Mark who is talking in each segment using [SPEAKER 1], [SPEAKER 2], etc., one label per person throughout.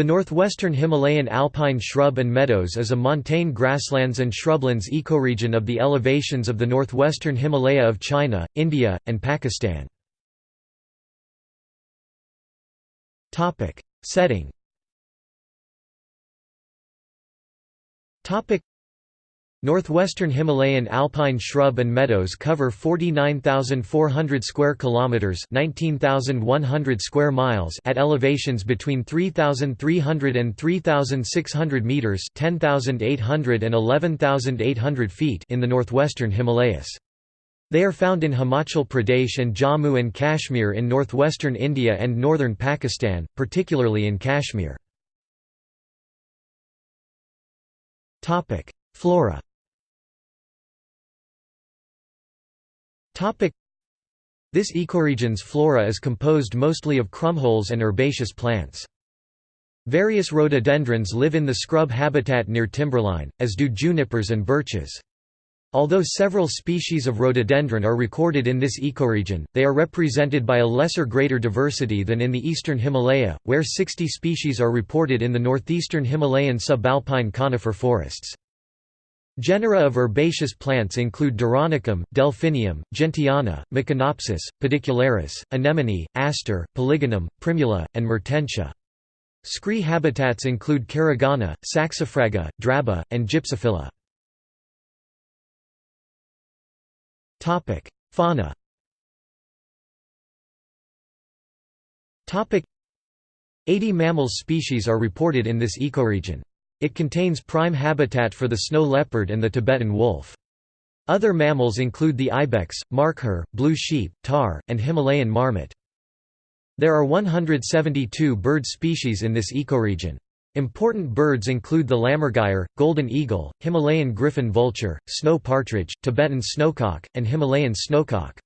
[SPEAKER 1] The northwestern Himalayan alpine shrub and meadows is a montane grasslands and shrublands ecoregion of the elevations of the northwestern Himalaya of China, India, and Pakistan. Setting Northwestern Himalayan alpine shrub and meadows cover 49,400 square kilometers, 19,100 square miles at elevations between 3,300 and 3,600 meters, 10,800 and 11,800 feet in the northwestern Himalayas. They are found in Himachal Pradesh and Jammu and Kashmir in northwestern India and northern Pakistan, particularly in Kashmir. Topic: Flora This ecoregion's flora is composed mostly of krummholz and herbaceous plants. Various rhododendrons live in the scrub habitat near timberline, as do junipers and birches. Although several species of rhododendron are recorded in this ecoregion, they are represented by a lesser greater diversity than in the eastern Himalaya, where 60 species are reported in the northeastern Himalayan subalpine conifer forests. Genera of herbaceous plants include Doronicum, Delphinium, Gentiana, Meconopsis, Pedicularis, Anemone, Aster, Polygonum, Primula, and Mertensia. Scree habitats include Caragana, Saxifraga, Draba, and Gypsophila. Fauna 80 mammal species are reported in this ecoregion. It contains prime habitat for the snow leopard and the Tibetan wolf. Other mammals include the ibex, markhor, blue sheep, tahr, and Himalayan marmot. There are 172 bird species in this ecoregion. Important birds include the lammergeier, golden eagle, Himalayan griffon vulture, snow partridge, Tibetan snowcock, and Himalayan snowcock.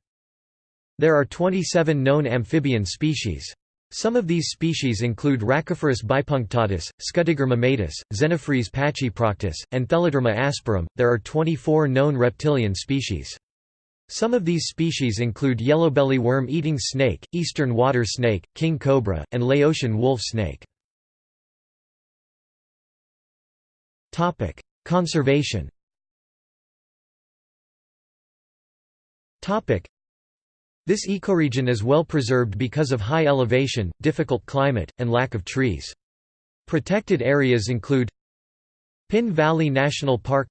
[SPEAKER 1] There are 27 known amphibian species. Some of these species include Rhacophorus bipunctatus, Scutiger mammatus, Xenophrys pachyproctus, and Theloderma asperum. There are 24 known reptilian species. Some of these species include yellowbelly worm-eating snake, eastern water snake, king cobra, and Laotian wolf snake. Conservation. This ecoregion is well preserved because of high elevation, difficult climate, and lack of trees. Protected areas include Pin Valley National Park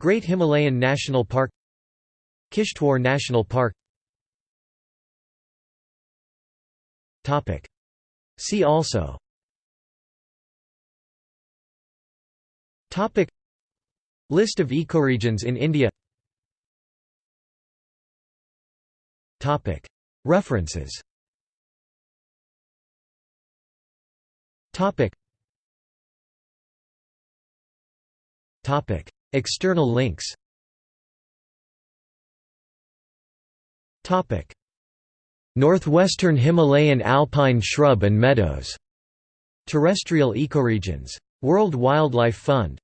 [SPEAKER 1] Great Himalayan National Park Kishtwar National Park. See also. List of ecoregions in India References. External links. Northwestern Himalayan alpine shrub and meadows. Terrestrial ecoregions. World Wildlife Fund